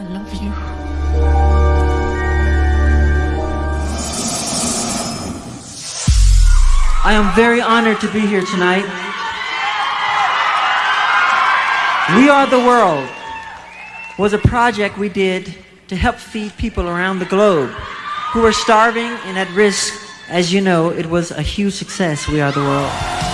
I love you. I am very honored to be here tonight. We Are the World was a project we did to help feed people around the globe who were starving and at risk. As you know, it was a huge success, We Are the World.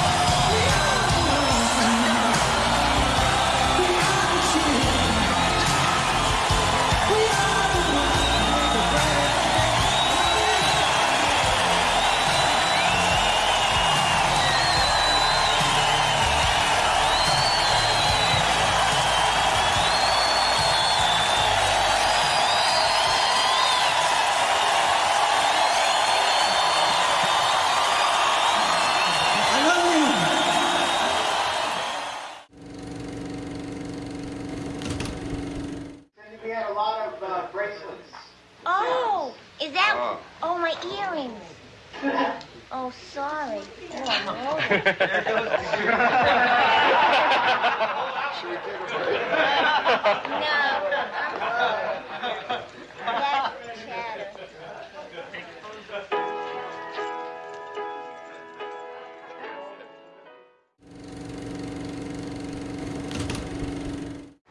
No. That's chatter.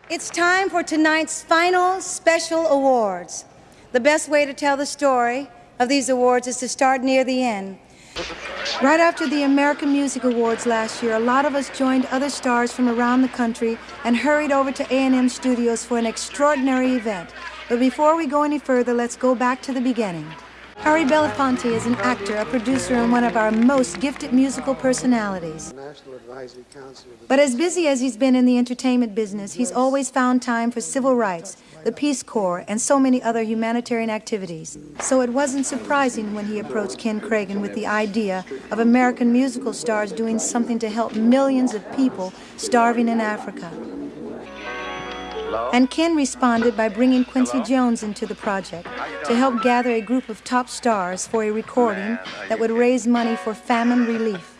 It's time for tonight's final special awards. The best way to tell the story of these awards is to start near the end. Right after the American Music Awards last year, a lot of us joined other stars from around the country and hurried over to A&M Studios for an extraordinary event. But before we go any further, let's go back to the beginning. Harry Belafonte is an actor, a producer, and one of our most gifted musical personalities. National Advisory Council of the But as busy as he's been in the entertainment business, he's always found time for civil rights, the Peace Corps, and so many other humanitarian activities. So it wasn't surprising when he approached Ken Kragen with the idea of American musical stars doing something to help millions of people starving in Africa. And Ken responded by bringing Quincy Jones into the project to help gather a group of top stars for a recording that would raise money for famine relief.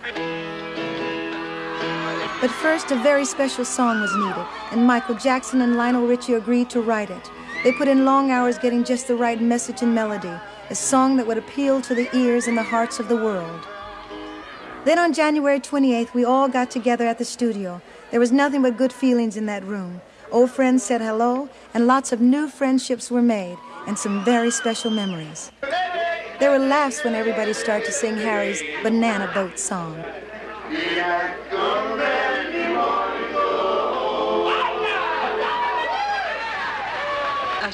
But first, a very special song was needed, and Michael Jackson and Lionel Richie agreed to write it. They put in long hours getting just the right message and melody, a song that would appeal to the ears and the hearts of the world. Then on January 28th, we all got together at the studio. There was nothing but good feelings in that room. Old friends said hello, and lots of new friendships were made, and some very special memories. There were laughs when everybody started to sing Harry's Banana Boat song.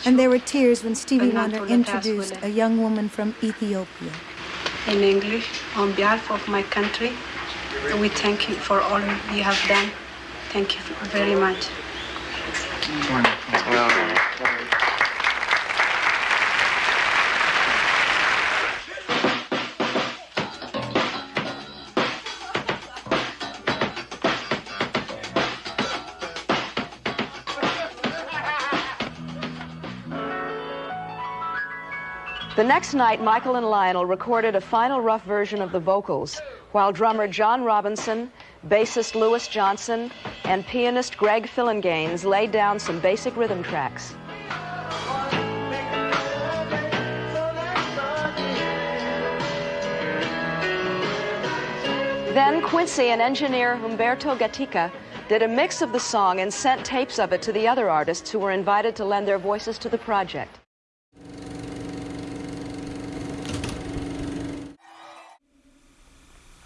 And there were tears when Stevie Wonder introduced a young woman from Ethiopia. in English on behalf of my country. We thank you for all you have done. Thank you very much. The next night, Michael and Lionel recorded a final rough version of the vocals, while drummer John Robinson, bassist Louis Johnson, and pianist Greg Phillinganes laid down some basic rhythm tracks. Then Quincy and engineer Humberto Gatica did a mix of the song and sent tapes of it to the other artists who were invited to lend their voices to the project.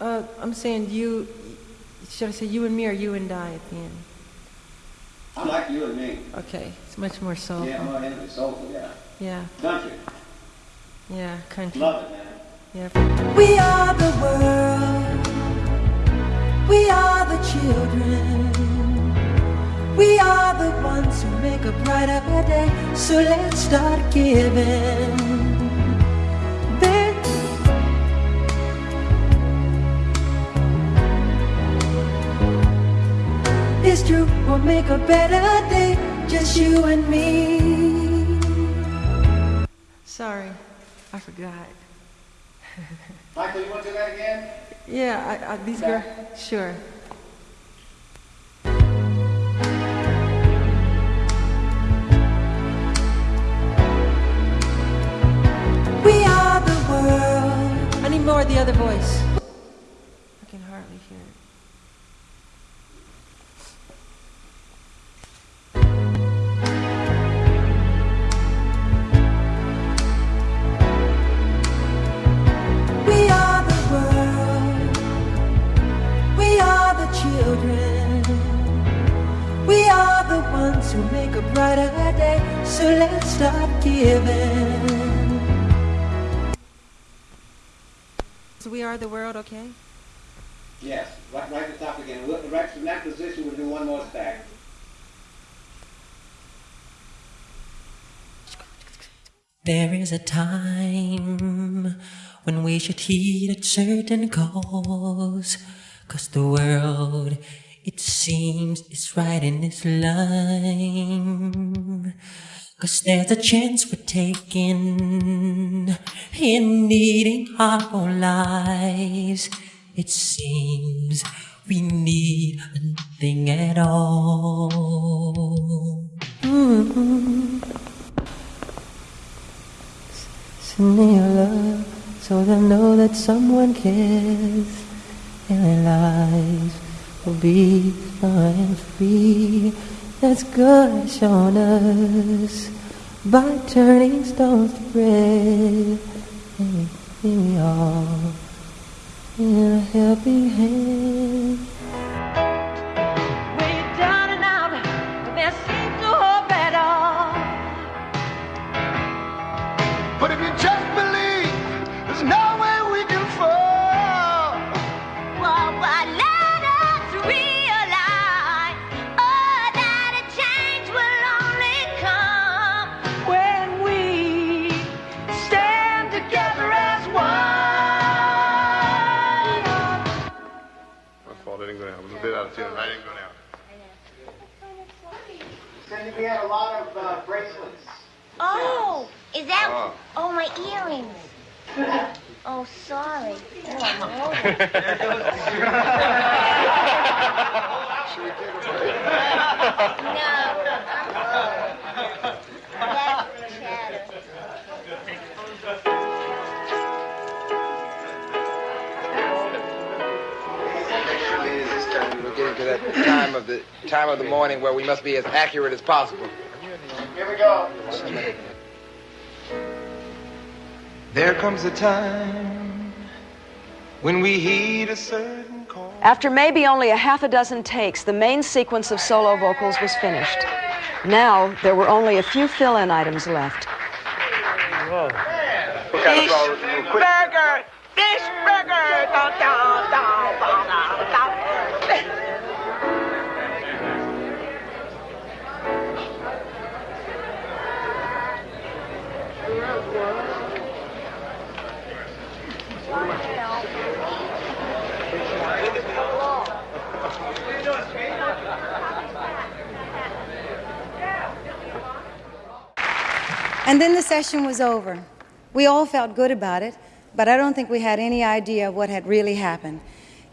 Uh, I'm saying you, should I say you and me or you and I at the end? I like you and me. Okay, it's much more soulful. Yeah, well, it's soulful, yeah. Yeah, Country. yeah, country. Love it, man. Yeah. We are the world. We are the children. We are the ones who make a brighter day. So let's start giving. is true will make a better day, just you and me. Sorry, I forgot. Michael, you want to do that again? Yeah, I, I, these girls, sure. We are the world. I need more of the other voice. I can hardly hear it. Let's start giving. So we are the world, okay? Yes, right, right at the top again. We'll- Right from that position, we'll do one more stack. There is a time when we should heed a certain cause. Cause the world, it seems, is right in its line. Cause there's a chance we're taking in needing our lives. It seems we need nothing at all. Send me your love so they'll know that someone cares and their lives will be fine and free. That's God shown us by turning stones to bread. And we all in a helping hand. Oh. Oh, my earrings. Oh, sorry. Oh, I'm No. That's chatter. Actually, this time we're getting to that time of the time of the morning where we must be as accurate as possible. Here we go. There comes a time when we heed a certain call. After maybe only a half a dozen takes, the main sequence of solo vocals was finished. Now, there were only a few fill in items left. What kind of And then the session was over. We all felt good about it, but I don't think we had any idea of what had really happened.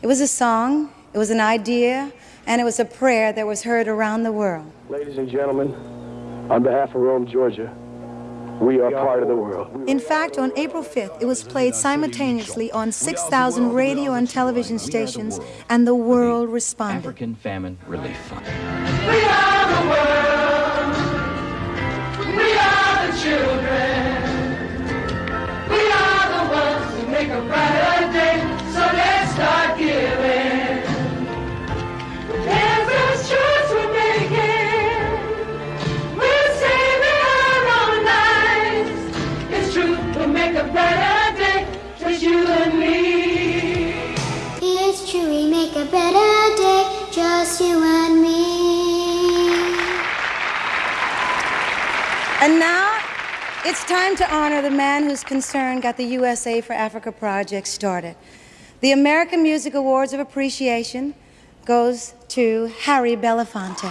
It was a song, it was an idea, and it was a prayer that was heard around the world. Ladies and gentlemen, on behalf of Rome, Georgia, we are part of the world. In fact, on April 5th, it was played simultaneously on 6,000 radio and television stations, and the world responded. African Famine Relief Fund. We are the world. We are the children. And now it's time to honor the man whose concern got the USA for Africa project started. The American Music Awards of Appreciation goes to Harry Belafonte.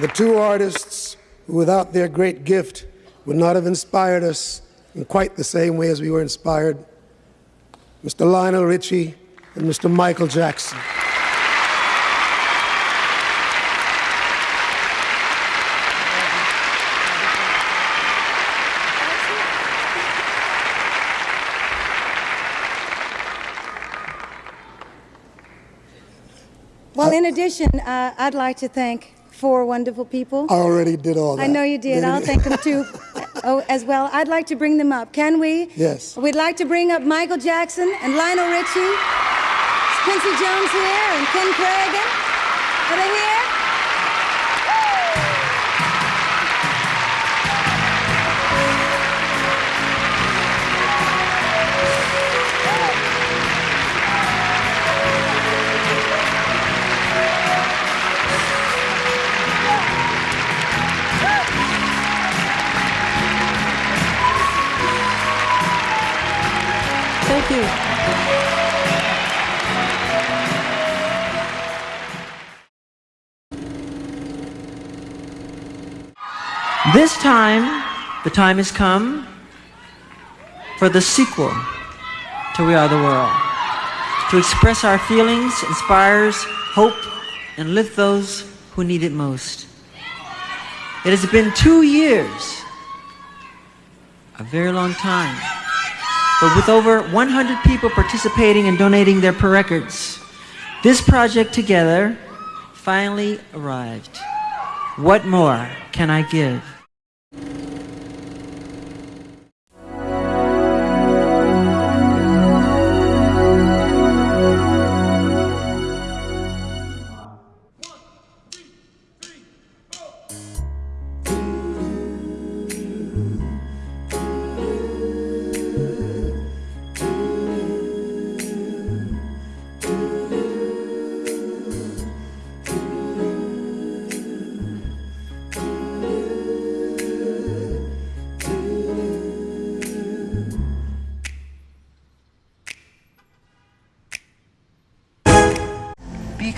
The two artists who, without their great gift, would not have inspired us in quite the same way as we were inspired, Mr. Lionel Richie and Mr. Michael Jackson. Well, in addition, uh, I'd like to thank four wonderful people. I already did all that. I know you did. I'll thank them too oh, as well. I'd like to bring them up. Can we? Yes. We'd like to bring up Michael Jackson and Lionel Richie. Quincy Jones here and Ken Kragen. Are they here? Thank you. This time, the time has come for the sequel to We Are the World. To express our feelings, inspires hope, and lift those who need it most. It has been two years, a very long time, but with over 100 people participating and donating their per records, this project together finally arrived. What more can I give?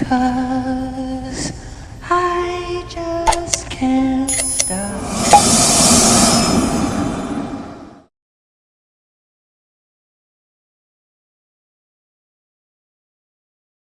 她